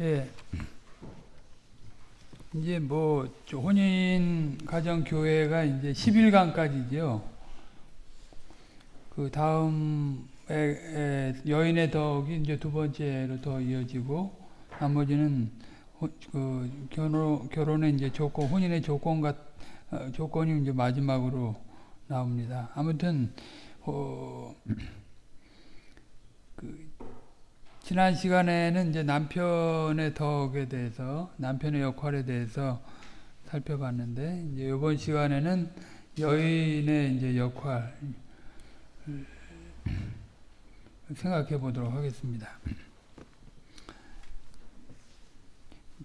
예. 이제 뭐 혼인 가정 교회가 이제 10일간까지죠. 그 다음 에 에, 여인의 덕이 이제 두 번째로 더 이어지고 나머지는 호- 그 결혼 결혼의 이제 조건 혼인의 조건 같 어, 조건이 이제 마지막으로 나옵니다. 아무튼 어, 그 지난 시간에는 이제 남편의 덕에 대해서 남편의 역할에 대해서 살펴봤는데 이제 이번 시간에는 여인의 이제 역할 생각해 보도록 하겠습니다.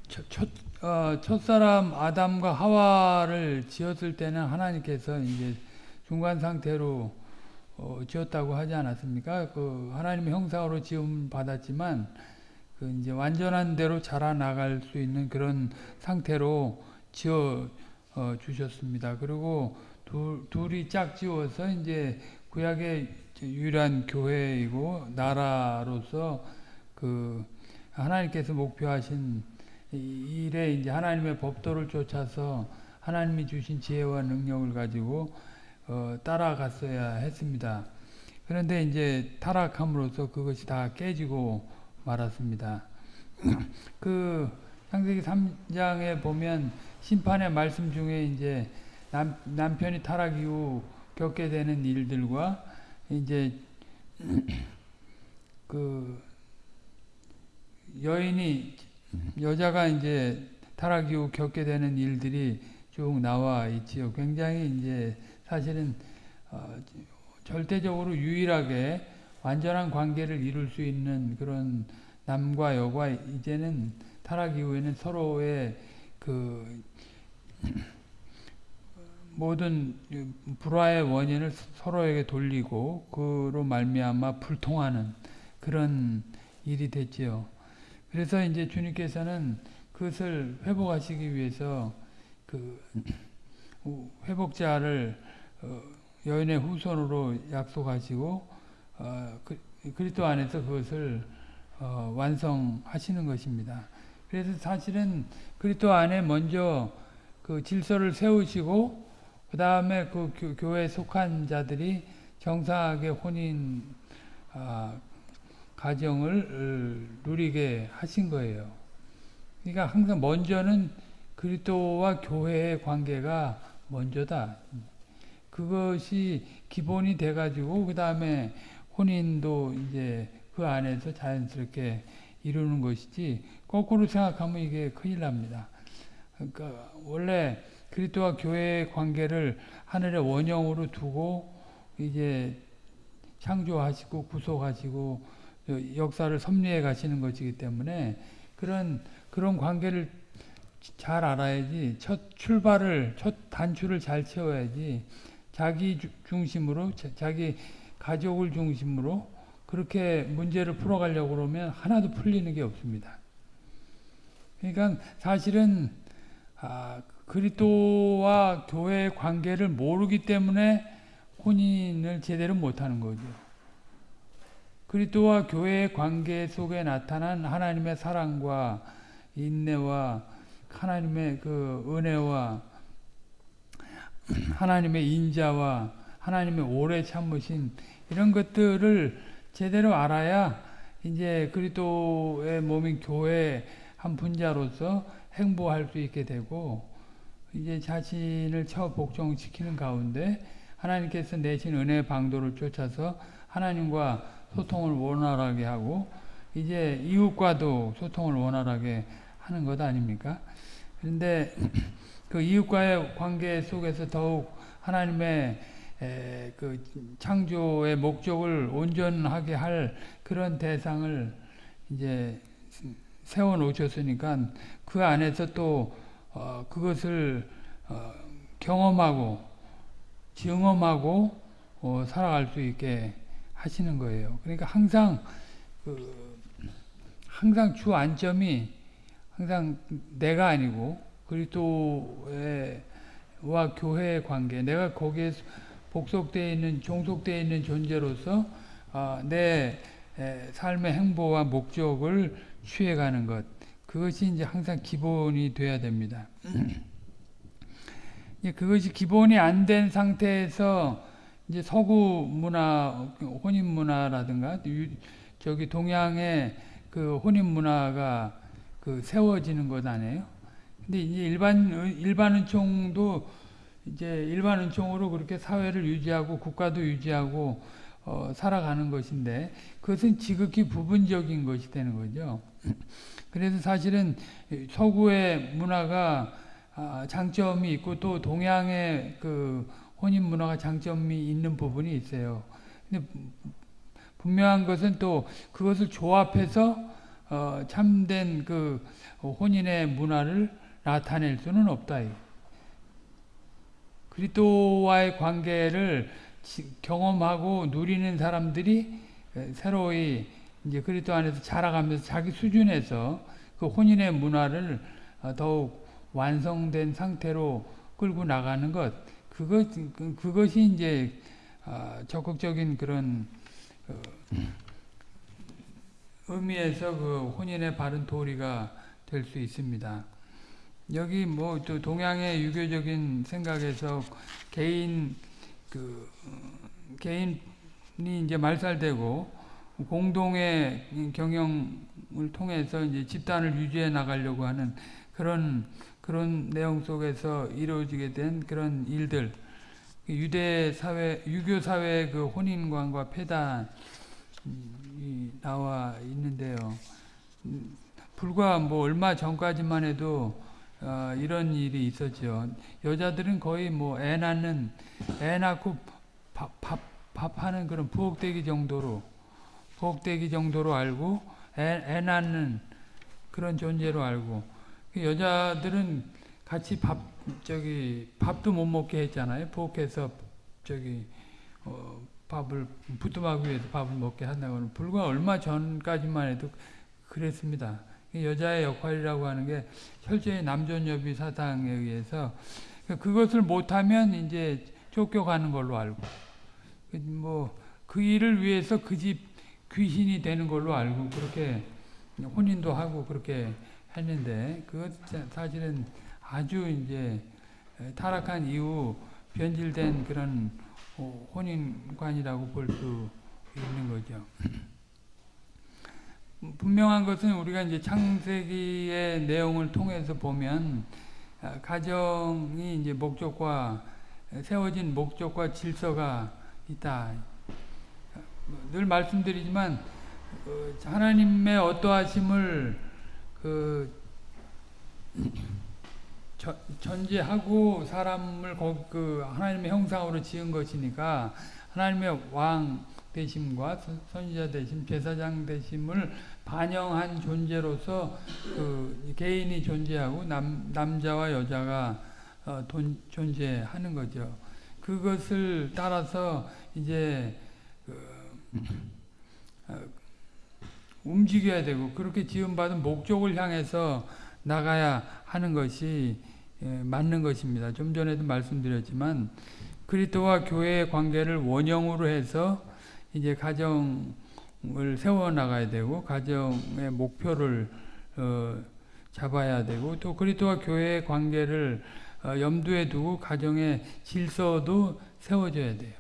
첫, 첫, 어, 첫사람 아담과 하와를 지었을 때는 하나님께서 이제 중간 상태로 어, 지었다고 하지 않았습니까? 그 하나님의 형상으로 지음 받았지만 그 이제 완전한 대로 자라나갈 수 있는 그런 상태로 지어 어, 주셨습니다. 그리고 둘, 둘이 짝 지어서 이제 구약의 유일한 교회이고 나라로서 그 하나님께서 목표하신 이 일에 이제 하나님의 법도를 쫓아서 하나님이 주신 지혜와 능력을 가지고 어, 따라갔어야 했습니다. 그런데 이제 타락함으로써 그것이 다 깨지고 말았습니다. 그 창세기 3장에 보면 심판의 말씀 중에 이제 남, 남편이 타락 이후 겪게 되는 일들과 이제 그 여인이 여자가 이제 타락 이후 겪게 되는 일들이 쭉 나와 있지요. 굉장히 이제 사실은 어, 절대적으로 유일하게 완전한 관계를 이룰 수 있는 그런 남과 여가 이제는 타락 이후에는 서로의 그 모든 불화의 원인을 서로에게 돌리고 그로 말미암아 불통하는 그런 일이 됐지요. 그래서 이제 주님께서는 그것을 회복하시기 위해서 그 회복자를 어, 여인의 후손으로 약속하시고 어, 그, 그리스도 안에서 그것을 어, 완성하시는 것입니다. 그래서 사실은 그리스도 안에 먼저 그 질서를 세우시고 그 다음에 그 교, 회에 속한 자들이 정상하게 혼인 아, 가정을 누리게 하신 거예요. 그러니까 항상 먼저는 그리스도와 교회의 관계가 먼저다. 그것이 기본이 돼가지고 그 다음에 혼인도 이제 그 안에서 자연스럽게 이루는 것이지 거꾸로 생각하면 이게 큰일 납니다. 그러니까 원래 그리스도와 교회의 관계를 하늘의 원형으로 두고 이제 창조하시고 구속하시고 역사를 섭리해 가시는 것이기 때문에 그런 그런 관계를 잘 알아야지 첫 출발을 첫 단추를 잘 채워야지 자기 중심으로 자기 가족을 중심으로 그렇게 문제를 풀어가려고 그러면 하나도 풀리는 게 없습니다. 그러니까 사실은 아, 그리스도와 교회의 관계를 모르기 때문에 혼인을 제대로 못하는 거죠. 그리스도와 교회의 관계 속에 나타난 하나님의 사랑과 인내와 하나님의 그 은혜와 하나님의 인자와 하나님의 오래 참으신 이런 것들을 제대로 알아야 이제 그리스도의 몸인 교회 한 분자로서 행보할 수 있게 되고 이제 자신을 처 복종시키는 가운데 하나님께서 내신 은혜 방도를 쫓아서 하나님과 소통을 원활하게 하고 이제 이웃과도 소통을 원활하게 하는 것 아닙니까? 그런데 그 이웃과의 관계 속에서 더욱 하나님의 에, 그 창조의 목적을 온전하게 할 그런 대상을 이제 세워 놓으셨으니까 그 안에서 또 어, 그것을 어, 경험하고 경험하고 어, 살아갈 수 있게 하시는 거예요. 그러니까 항상 그 항상 주 안점이 항상 내가 아니고 그리스도의 와 교회의 관계, 내가 거기에 복속되어 있는 종속되어 있는 존재로서 어, 내 에, 삶의 행보와 목적을 취해가는 것 그것이 이제 항상 기본이 돼야 됩니다. 그것이 기본이 안 된 상태에서 이제 서구 문화, 혼인 문화라든가 저기 동양의 그 혼인 문화가 그 세워지는 것 아니에요? 근데 이제 일반 일반 은총도 이제 일반 은총으로 그렇게 사회를 유지하고 국가도 유지하고 어, 살아가는 것인데 그것은 지극히 부분적인 것이 되는 거죠. 그래서 사실은 서구의 문화가 아, 장점이 있고 또 동양의 그 혼인 문화가 장점이 있는 부분이 있어요. 근데 분명한 것은 또 그것을 조합해서 어, 참된 그 혼인의 문화를 나타낼 수는 없다. 그리스도와의 관계를 경험하고 누리는 사람들이 새로이 이제 그리스도 안에서 자라가면서 자기 수준에서 그 혼인의 문화를 어, 더욱 완성된 상태로 끌고 나가는 것 그것 그것이 이제 어, 적극적인 그런 어, 의미에서 그 혼인의 바른 도리가 될 수 있습니다. 여기 뭐 또 동양의 유교적인 생각에서 개인 그 개인이 이제 말살되고 공동의 경영을 통해서 이제 집단을 유지해 나가려고 하는 그런 그런 내용 속에서 이루어지게 된 그런 일들 유대 사회 유교 사회의 그 혼인관과 폐단이 나와 있는데요. 불과 뭐 얼마 전까지만 해도 어, 이런 일이 있었죠. 여자들은 거의 뭐 애 낳는 애 낳고 밥, 밥, 밥하는 그런 부엌대기 정도로 부엌대기 정도로 알고 애, 애 낳는 그런 존재로 알고 그 여자들은 같이 밥 저기 밥도 못 먹게 했잖아요. 부엌에서 저기 어, 밥을 부뚜막 위에서 밥을 먹게 한다고는 불과 얼마 전까지만 해도 그랬습니다. 여자의 역할이라고 하는 게 철저히 남존여비 사상에 의해서 그것을 못하면 이제 쫓겨가는 걸로 알고 뭐 그 일을 위해서 그 집 귀신이 되는 걸로 알고 그렇게 혼인도 하고 그렇게 했는데 그것 사실은 아주 이제 타락한 이후 변질된 그런 혼인관이라고 볼 수 있는 거죠. 분명한 것은 우리가 이제 창세기의 내용을 통해서 보면 아, 가정이 이제 목적과 세워진 목적과 질서가 있다. 늘 말씀드리지만 어, 하나님의 어떠하심을 그 전제하고 사람을 그 하나님의 형상으로 지은 것이니까 하나님의 왕 되심과 선지자 되심, 제사장 되심을 반영한 존재로서 그 개인이 존재하고 남, 남자와 여자가 어, 돈, 존재하는 거죠. 그것을 따라서 이제 그, 어, 움직여야 되고 그렇게 지음받은 목적을 향해서 나가야 하는 것이 예, 맞는 것입니다. 좀 전에도 말씀드렸지만 그리스도와 교회의 관계를 원형으로 해서 이제 가정 을 세워 나가야 되고 가정의 목표를 어, 잡아야 되고 또 그리스도와 교회의 관계를 어, 염두에 두고 가정의 질서도 세워져야 돼요.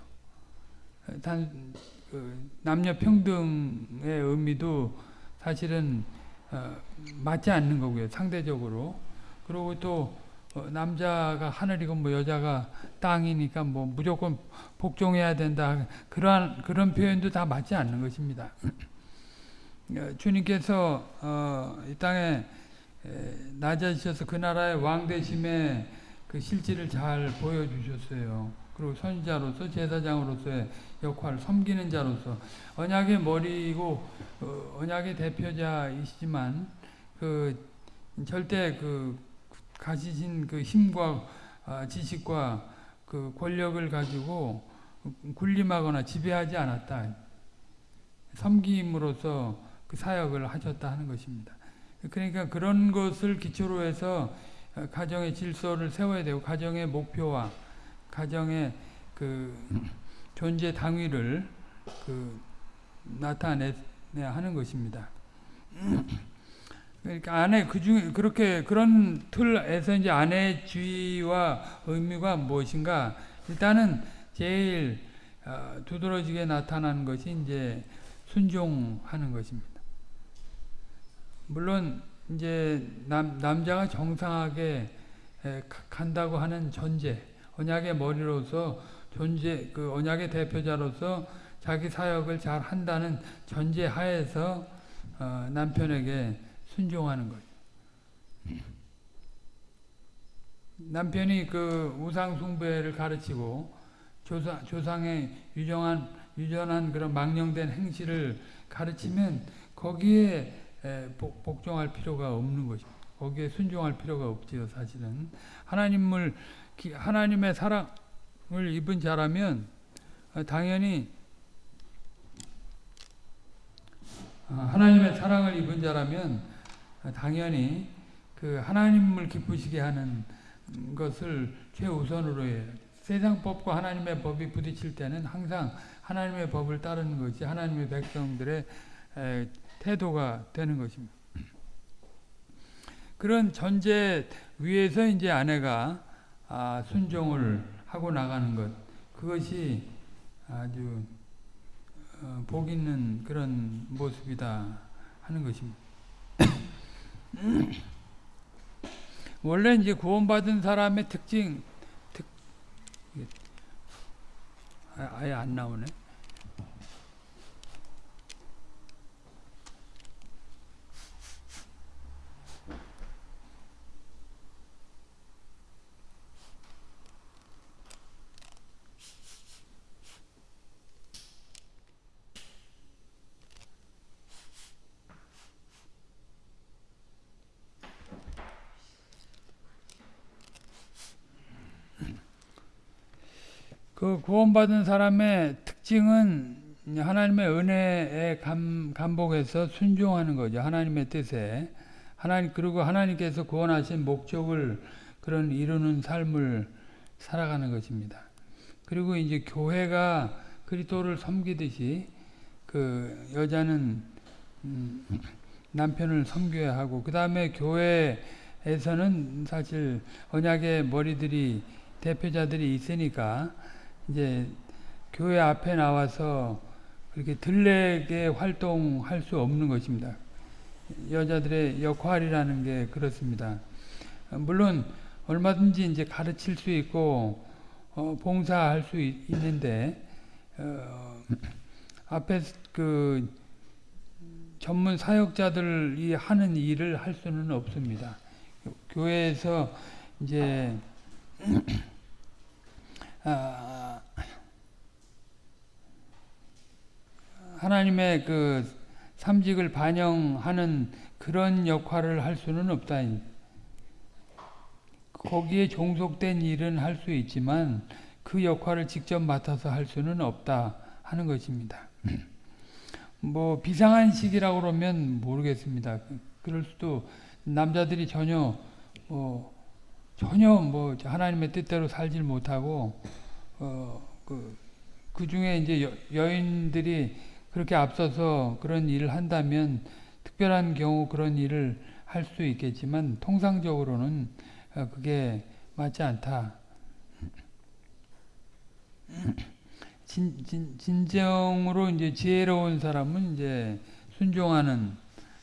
단 그, 남녀 평등의 의미도 사실은 어, 맞지 않는 거고요. 상대적으로 그리고 또 어, 남자가 하늘이고 뭐 여자가 땅이니까 뭐 무조건 복종해야 된다. 그러한 그런 표현도 다 맞지 않는 것입니다. 어, 주님께서 어, 이 땅에 낮아지셔서 그 나라의 왕 되심의 그 실질을 잘 보여주셨어요. 그리고 선지자로서 제사장으로서의 역할을 섬기는 자로서 언약의 머리이고 어, 언약의 대표자이시지만 그 절대 그 가지신 그 힘과 아, 지식과 그 권력을 가지고 군림하거나 지배하지 않았다. 섬김으로써 그 사역을 하셨다 하는 것입니다. 그러니까 그런 것을 기초로 해서 가정의 질서를 세워야 되고 가정의 목표와 가정의 그 존재 당위를 그 나타내야 하는 것입니다. 그러니까 아내 그 중에 그렇게 그런 틀에서 이제 아내의 주의와 의미가 무엇인가? 일단은 제일 어, 두드러지게 나타나는 것이 이제 순종하는 것입니다. 물론 이제 남 남자가 정상하게 에, 가- 간다고 하는 전제, 언약의 머리로서 존재 그 언약의 대표자로서 자기 사역을 잘 한다는 전제 하에서 어, 남편에게 순종하는 거죠. 남편이 그 우상 숭배를 가르치고 조상 조상의 유정한 유전한 그런 망령된 행실을 가르치면 거기에 복종할 필요가 없는 것입니다. 거기에 순종할 필요가 없지요, 사실은. 하나님을 기- 하나님의 사랑을 입은 자라면 어, 당연히 어, 하나님의 사랑을 입은 자라면 어, 당연히 그 하나님을 기쁘시게 하는 것을 최우선으로 해요. 세상 법과 하나님의 법이 부딪힐 때는 항상 하나님의 법을 따르는 것이 하나님의 백성들의 에, 태도가 되는 것입니다. 그런 전제 위에서 이제 아내가 아, 순종을 하고 나가는 것 그것이 아주 어, 복 있는 그런 모습이다 하는 것입니다. 원래 이제 구원받은 사람의 특징 특 아, 아예 안 나오네. 그 구원받은 사람의 특징은 하나님의 은혜에 감, 감복해서 순종하는 거죠. 하나님의 뜻에. 하나님, 그리고 하나님께서 구원하신 목적을 그런 이루는 삶을 살아가는 것입니다. 그리고 이제 교회가 그리스도를 섬기듯이 그 여자는 음, 남편을 섬겨야 하고 그 다음에 교회에서는 사실 언약의 머리들이 대표자들이 있으니까 이제 교회 앞에 나와서 그렇게 들레게 활동할 수 없는 것입니다. 여자들의 역할이라는 게 그렇습니다. 어, 물론 얼마든지 이제 가르칠 수 있고 어, 봉사할 수 있, 있는데 어, 앞에 그 전문 사역자들이 하는 일을 할 수는 없습니다. 교회에서 이제 아, 하나님의 그 삼직을 반영하는 그런 역할을 할 수는 없다. 거기에 종속된 일은 할 수 있지만 그 역할을 직접 맡아서 할 수는 없다 하는 것입니다. 뭐 비상한 시기라고 그러면 모르겠습니다. 그럴 수도 남자들이 전혀 뭐 전혀 뭐 하나님의 뜻대로 살질 못하고 어그 그 중에 이제 여, 여인들이 그렇게 앞서서 그런 일을 한다면 특별한 경우 그런 일을 할 수 있겠지만 통상적으로는 어, 그게 맞지 않다. 진, 진, 진정으로 이제 지혜로운 사람은 이제 순종하는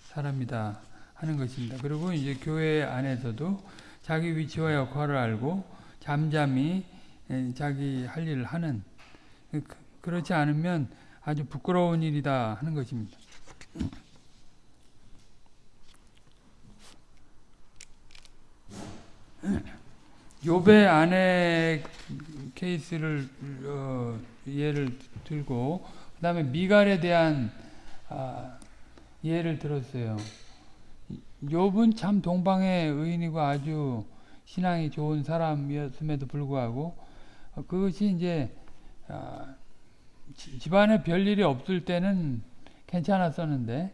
사람이다 하는 것입니다. 그리고 이제 교회 안에서도 자기 위치와 역할을 알고 잠잠히 에, 자기 할 일을 하는 그- 그렇지 않으면 아주 부끄러운 일이다 하는 것입니다. 요배 아내 케이스를 어, 예를 들고 그 다음에 미갈에 대한 아, 예를 들었어요. 욥은 참 동방의 의인이고 아주 신앙이 좋은 사람이었음에도 불구하고 어, 그것이 이제 아, 지- 집안에 별일이 없을 때는 괜찮았었는데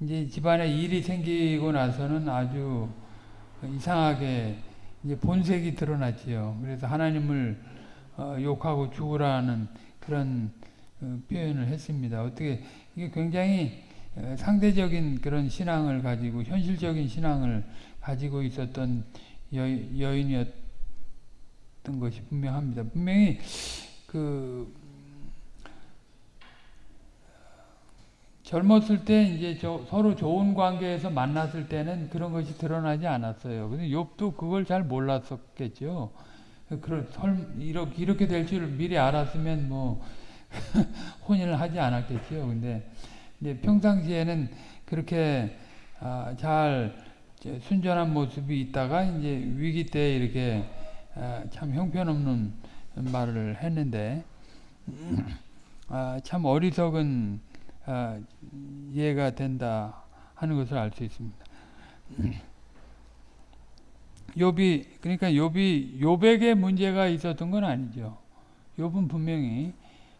이제 집안에 일이 생기고 나서는 아주 이상하게 이제 본색이 드러났지요. 그래서 하나님을 어, 욕하고 죽으라는 그런 어, 표현을 했습니다. 어떻게 이게 굉장히 에, 상대적인 그런 신앙을 가지고 현실적인 신앙을 가지고 있었던 여, 여인이었던 것이 분명합니다. 분명히 그 젊었을 때 이제 저, 서로 좋은 관계에서 만났을 때는 그런 것이 드러나지 않았어요. 근데 욥도 그걸 잘 몰랐었겠죠. 그런 설 이렇게 이렇게 될 줄 미리 알았으면 뭐 혼인을 하지 않았겠죠. 근데 이제 평상시에는 그렇게 아, 잘 순전한 모습이 있다가 이제 위기 때 이렇게 아, 참 형편없는 말을 했는데 아, 참 어리석은 아, 이해가 된다 하는 것을 알 수 있습니다. 욥이 그러니까 욥이 욥에게 문제가 있었던 건 아니죠. 욥은 분명히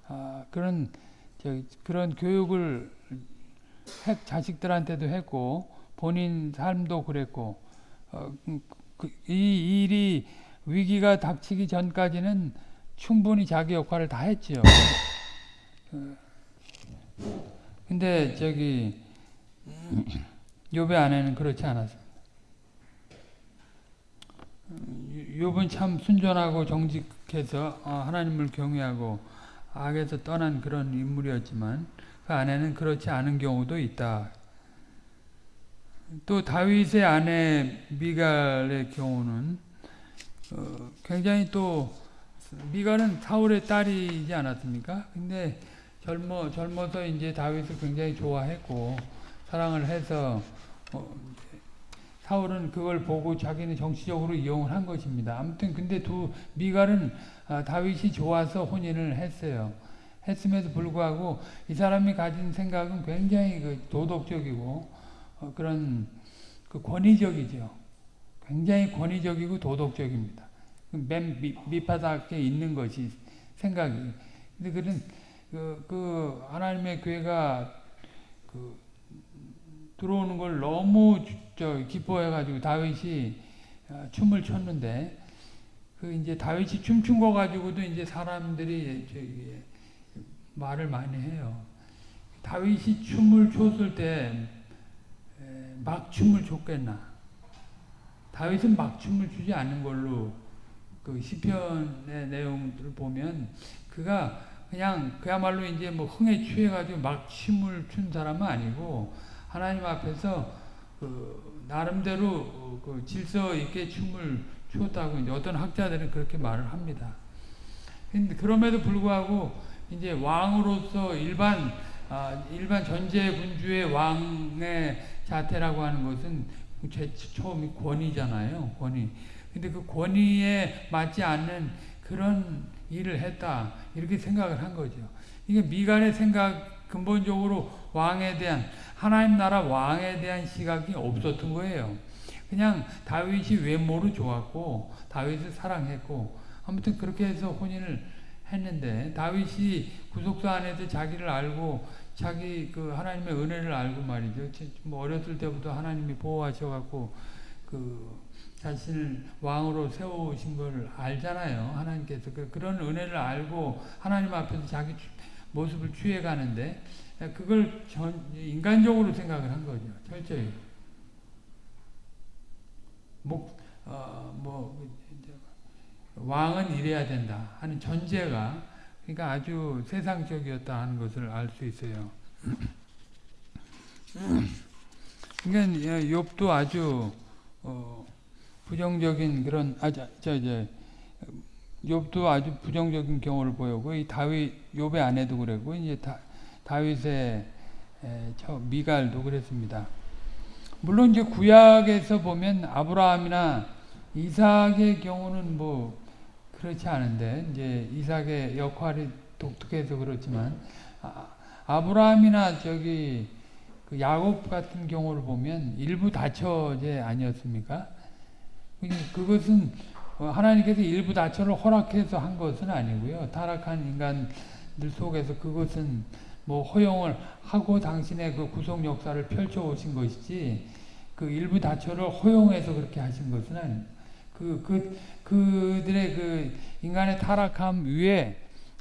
아, 그런 저, 그런 교육을 해, 자식들한테도 했고 본인 삶도 그랬고 어, 그, 이 일이 위기가 닥치기 전까지는 충분히 자기 역할을 다 했지요. 어, 근데 저기 욥의 아내는 그렇지 않았습니다. 욥은 참 순전하고 정직해서 어, 하나님을 경외하고 악에서 떠난 그런 인물이었지만 그 아내는 그렇지 않은 경우도 있다. 또 다윗의 아내 미갈의 경우는 어, 굉장히 또 미갈은 사울의 딸이지 않았습니까? 근데 젊어 젊어서 이제 다윗을 굉장히 좋아했고 사랑을 해서 어, 사울은 그걸 보고 자기는 정치적으로 이용을 한 것입니다. 아무튼 근데 두 미갈은 아, 다윗이 좋아서 혼인을 했어요. 했음에도 불구하고 이 사람이 가진 생각은 굉장히 그 도덕적이고 어, 그런 그 권위적이죠. 굉장히 권위적이고 도덕적입니다. 맨 밑, 밑바닥에 있는 것이 생각이. 근데 그런 그, 그 하나님의 교회가 그 들어오는 걸 너무 저 기뻐해가지고 다윗이 어, 춤을 췄는데 그 이제 다윗이 춤춘 거 가지고도 이제 사람들이 저기 말을 많이 해요. 다윗이 춤을 췄을 때 막 춤을 췄겠나? 다윗은 막 춤을 추지 않는 걸로 그 시편의 내용들을 보면 그가 그냥 그야말로 이제 뭐 흥에 취해가지고 막 춤을 춘 사람은 아니고 하나님 앞에서 그 나름대로 그 질서 있게 춤을 추었다고 이제 어떤 학자들은 그렇게 말을 합니다. 근데 그럼에도 불구하고 이제 왕으로서 일반 아, 일반 전제 군주의 왕의 자태라고 하는 것은 제 처음이 권위잖아요. 권위. 근데 그 권위에 맞지 않는 그런 일을 했다. 이렇게 생각을 한 거죠. 이게 미간의 생각 근본적으로 왕에 대한 하나님 나라 왕에 대한 시각이 없었던 거예요. 그냥 다윗이 외모로 좋았고 다윗을 사랑했고 아무튼 그렇게 해서 혼인을 했는데 다윗이 구속사 안에서 자기를 알고 자기 그 하나님의 은혜를 알고 말이죠. 뭐 어렸을 때부터 하나님이 보호하셔갖고 그 자신을 왕으로 세우신 걸 알잖아요. 하나님께서 그 그런 은혜를 알고 하나님 앞에서 자기 모습을 취해가는데 그걸 전, 인간적으로 생각을 한 거죠. 철저히. 목, 어, 뭐, 왕은 이래야 된다 하는 전제가 그러니까 아주 세상적이었다 하는 것을 알 수 있어요. 그러니까 욥도 아주 어, 부정적인 그런 아저 이제 욥도 아주 부정적인 경우를 보였고 이 다윗 욥의 아내도 그랬고 이제 다, 다윗의 에, 저 미갈도 그랬습니다. 물론 이제 구약에서 보면 아브라함이나 이삭의 경우는 뭐 그렇지 않은데 이제 이삭의 역할이 독특해서 그렇지만 아, 브라함이나 저기 그 야곱 같은 경우를 보면 일부 다처제 아니었습니까? 그것은 하나님께서 일부 다처를 허락해서 한 것은 아니고요. 타락한 인간들 속에서 그것은 뭐 허용을 하고 당신의 그 구속 역사를 펼쳐 오신 것이지 그 일부 다처를 허용해서 그렇게 하신 것은 아닙니다. 그, 그, 그들의 그 인간의 타락함 위에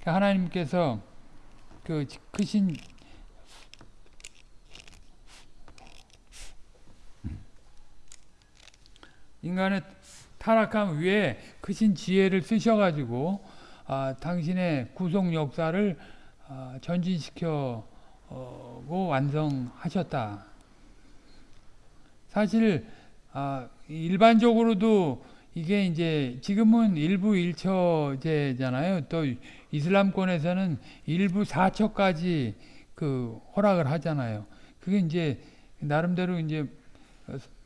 하나님께서 그 크신 인간의 타락함 위에 크신 지혜를 쓰셔가지고 아, 당신의 구속 역사를 아, 전진시켜고 완성하셨다. 사실 아, 일반적으로도 이게 이제 지금은 일부 일처제잖아요. 또 이슬람권에서는 일부 사처까지 그 허락을 하잖아요. 그게 이제 나름대로 이제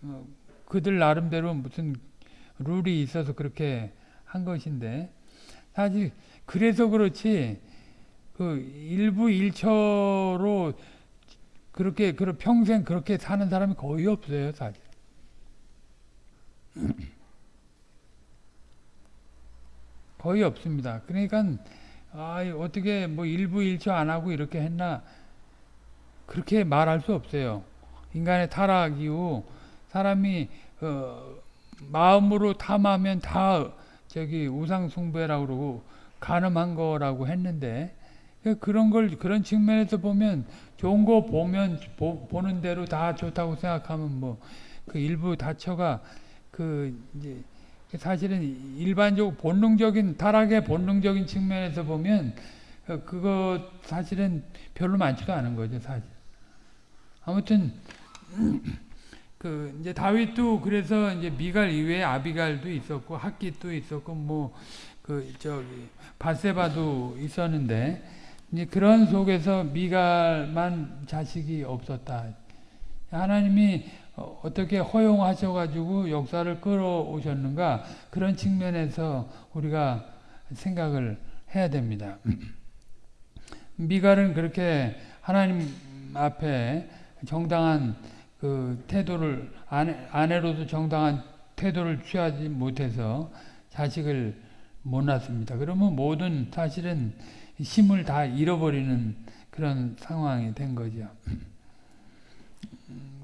어, 그들 나름대로 무슨 룰이 있어서 그렇게 한 것인데 사실 그래서 그렇지 그 일부 일처로 그렇게 그 평생 그렇게 사는 사람이 거의 없어요 사실. 거의 없습니다. 그러니까 아 어떻게 뭐 일부 일처 안 하고 이렇게 했나 그렇게 말할 수 없어요. 인간의 타락 이후 사람이 어, 마음으로 탐하면 다 저기 우상 숭배라고 그러고 가늠한 거라고 했는데 그런 걸 그런 측면에서 보면 좋은 거 보면 보, 는 대로 다 좋다고 생각하면 뭐 그 일부 다처가 그 이제 사실은 일반적 본능적인 타락의 본능적인 측면에서 보면 그거 사실은 별로 많지도 않은 거죠 사실. 아무튼 그 이제 다윗도 그래서 이제 미갈 이외에 아비갈도 있었고 학기도 있었고 뭐 그 저기 바세바도 있었는데 이제 그런 속에서 미갈만 자식이 없었다. 하나님이 어, 어떻게 허용하셔가지고 역사를 끌어오셨는가 그런 측면에서 우리가 생각을 해야 됩니다. 미갈은 그렇게 하나님 앞에 정당한 그 태도를 아내, 아내로도 정당한 태도를 취하지 못해서 자식을 못 낳습니다. 그러면 모든 사실은 힘을 다 잃어버리는 그런 상황이 된 거죠.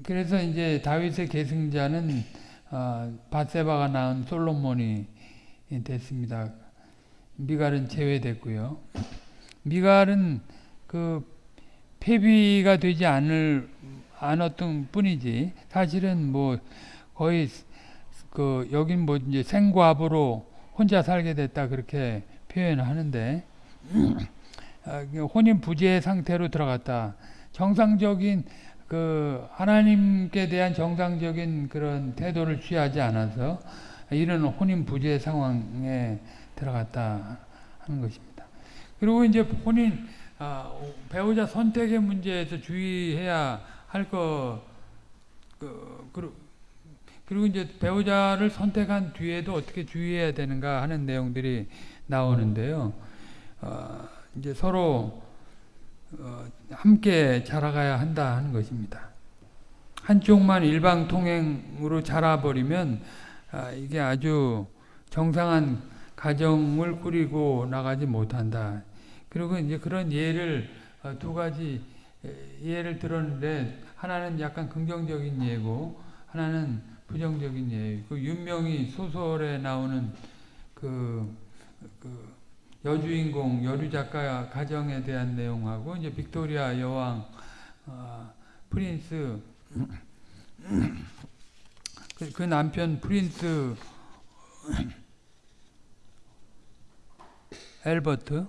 그래서 이제 다윗의 계승자는 어, 바세바가 낳은 솔로몬이 됐습니다. 미갈은 제외됐고요. 미갈은 그 폐비가 되지 않을 않았던 뿐이지 사실은 뭐 거의 그 여긴 뭐 이제 생과부로 혼자 살게 됐다 그렇게 표현하는데 아, 혼인 부재 상태로 들어갔다. 정상적인 그 하나님께 대한 정상적인 그런 태도를 취하지 않아서 이런 혼인 부재 상황에 들어갔다 하는 것입니다. 그리고 이제 혼인 아, 배우자 선택의 문제에서 주의해야 할 거, 그, 그리고 이제 배우자를 선택한 뒤에도 어떻게 주의해야 되는가 하는 내용들이 나오는데요. 어, 이제 서로 어, 함께 자라가야 한다 하는 것입니다. 한쪽만 일방 통행으로 자라버리면 아, 이게 아주 정상한 가정을 꾸리고 나가지 못한다. 그리고 이제 그런 예를 어, 두 가지 예를 들었는데 하나는 약간 긍정적인 예고 하나는 부정적인 예. 그 윤명이 소설에 나오는 그, 그 여주인공 여류 작가 가정에 대한 내용하고 이제 빅토리아 여왕 어, Prince 그, 그 남편 Prince Albert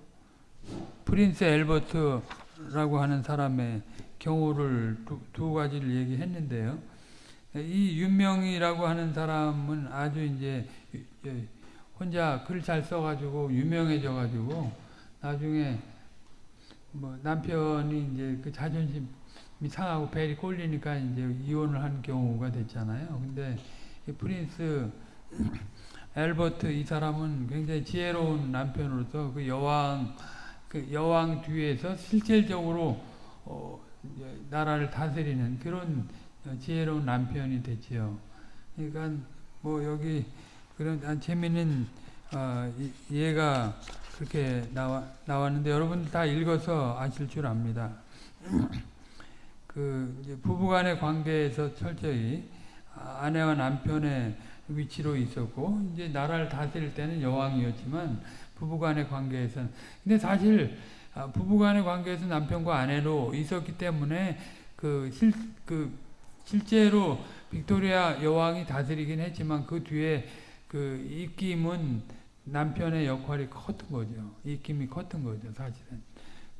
Prince Albert 라고 하는 사람의 경우를 두, 두 가지를 얘기했는데요. 이 윤명이라고 하는 사람은 아주 이제 혼자 글 잘 써가지고 유명해져가지고 나중에 뭐 남편이 이제 그 자존심이 상하고 벨이 꼴리니까 이제 이혼을 한 경우가 됐잖아요. 근데 이 프린스 엘버트 이 사람은 굉장히 지혜로운 남편으로서 그 여왕 그 여왕 뒤에서 실질적으로 어 나라를 다스리는 그런 지혜로운 남편이 됐지요. 그러니까 뭐 여기 그런 재미있는 어, 예가 그렇게 나와, 나왔는데 여러분 다 읽어서 아실 줄 압니다. 그 부부간의 관계에서 철저히 아내와 남편의 위치로 있었고 이제 나라를 다스릴 때는 여왕이었지만 부부간의 관계에서는 근데 사실 아, 부부간의 관계에서 남편과 아내로 있었기 때문에 그 실 그 실제로 빅토리아 여왕이 다스리긴 했지만 그 뒤에 그 입김은 남편의 역할이 컸던 거죠. 입김이 컸던 거죠, 사실은.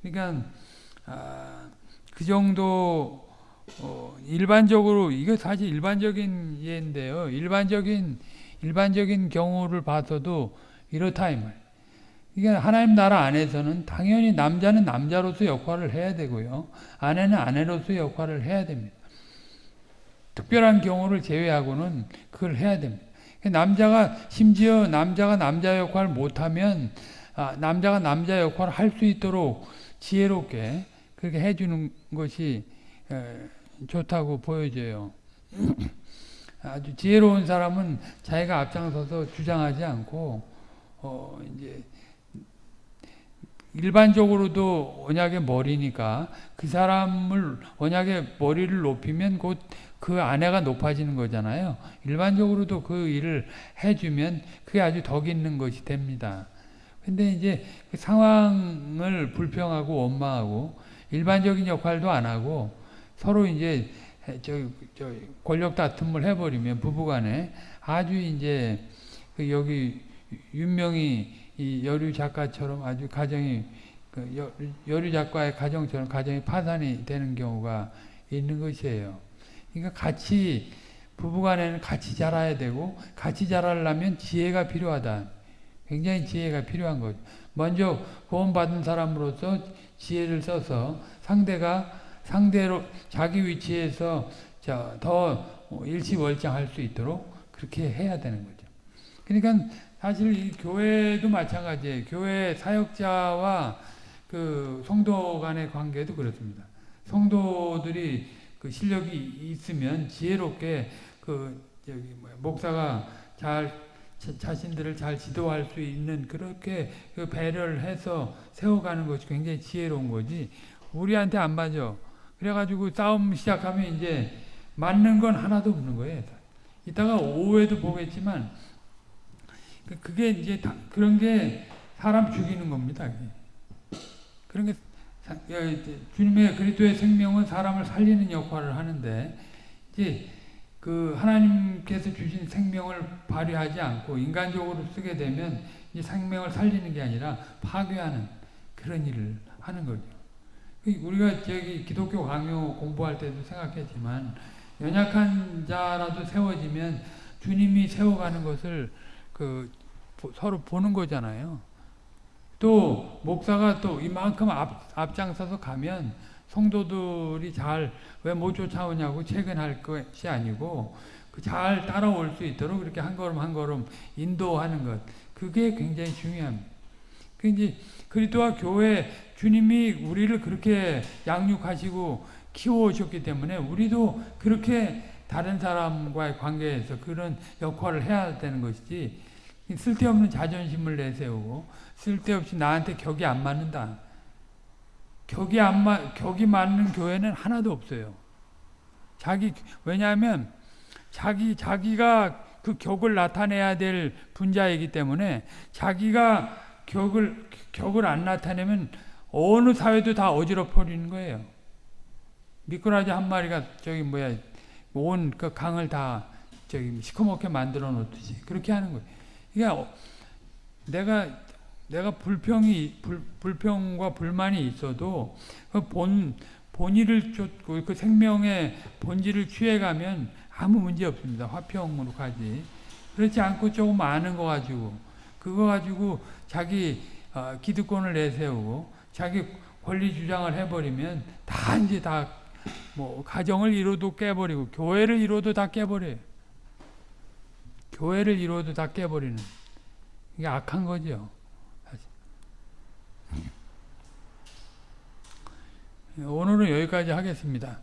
그러니까 아, 그 정도 어, 일반적으로 이거 사실 일반적인 예인데요. 일반적인 일반적인 경우를 봐서도 이렇다 이 말. 이게 하나님 나라 안에서는 당연히 남자는 남자로서 역할을 해야 되고요. 아내는 아내로서 역할을 해야 됩니다. 특별한 경우를 제외하고는 그걸 해야 됩니다. 남자가 심지어 남자가 남자 역할을 못하면 아, 남자가 남자 역할을 할 수 있도록 지혜롭게 그렇게 해주는 것이 에, 좋다고 보여져요. 아주 지혜로운 사람은 자기가 앞장서서 주장하지 않고 어 이제 일반적으로도 언약의 머리니까 그 사람을 언약의 머리를 높이면 곧 그 아내가 높아지는 거잖아요. 일반적으로도 그 일을 해주면 그게 아주 덕 있는 것이 됩니다. 근데 이제 그 상황을 불평하고 원망하고 일반적인 역할도 안 하고 서로 이제 저, 저 권력 다툼을 해버리면 부부간에 아주 이제 그 여기 윤명이 이 여류 작가처럼 아주 가정이 그 여류 작가의 가정처럼 가정이 파산이 되는 경우가 있는 것이에요. 그러니까 같이 부부간에는 같이 자라야 되고 같이 자라려면 지혜가 필요하다. 굉장히 지혜가 필요한 거죠. 먼저 구원받은 사람으로서 지혜를 써서 상대가 상대로 자기 위치에서 더 일치월장할 수 있도록 그렇게 해야 되는 거죠. 그러니까 사실 이 교회도 마찬가지예요. 교회 사역자와 그 성도 간의 관계도 그렇습니다. 성도들이 그 실력이 있으면 지혜롭게 그 저기 목사가 잘 자신들을 잘 지도할 수 있는 그렇게 그 배려를 해서 세워가는 것이 굉장히 지혜로운 거지 우리한테 안 맞아 그래가지고 싸움 시작하면 이제 맞는 건 하나도 없는 거예요 이따가 오후에도 보겠지만 그 그게 이제 그런 게 사람 죽이는 겁니다 그런 게 주님의 그리스도의 생명은 사람을 살리는 역할을 하는데 이제 그 하나님께서 주신 생명을 발휘하지 않고 인간적으로 쓰게 되면 이 생명을 살리는 게 아니라 파괴하는 그런 일을 하는 거죠. 우리가 저기 기독교 강요 공부할 때도 생각했지만 연약한 자라도 세워지면 주님이 세워가는 것을 그 서로 보는 거잖아요. 또 목사가 또 이만큼 앞, 앞장서서 가면 성도들이 잘 왜 못 쫓아오냐고 채근할 것이 아니고 그잘 따라올 수 있도록 그렇게 한 걸음 한 걸음 인도하는 것 그게 굉장히 중요합니다. 그 이제 그리스도와 교회 주님이 우리를 그렇게 양육하시고 키워오셨기 때문에 우리도 그렇게 다른 사람과의 관계에서 그런 역할을 해야 되는 것이지 쓸데없는 자존심을 내세우고 쓸데없이 나한테 격이 안 맞는다. 격이 안 맞, 격이 맞는 교회는 하나도 없어요. 자기, 왜냐하면 자기, 자기가 그 격을 나타내야 될 분자이기 때문에 자기가 격을, 격을 안 나타내면 어느 사회도 다 어지럽어리는 거예요. 미꾸라지 한 마리가 저기 뭐야, 온 그 강을 다 저기 시커멓게 만들어 놓듯이 그렇게 하는 거예요. 그러니까 내가 내가 불평이 불, 불평과 불만이 있어도 그본 본의를 쫓고 그 생명의 본질을 취해가면 아무 문제 없습니다. 화평으로 가지. 그렇지 않고 조금 아는 거 가지고 그거 가지고 자기 어, 기득권을 내세우고 자기 권리 주장을 해버리면 다 이제 다 뭐 가정을 이뤄도 깨버리고 교회를 이뤄도 다 깨버려요. 교회를 이뤄도 다 깨버리는 이게 악한 거죠. 오늘은 여기까지 하겠습니다.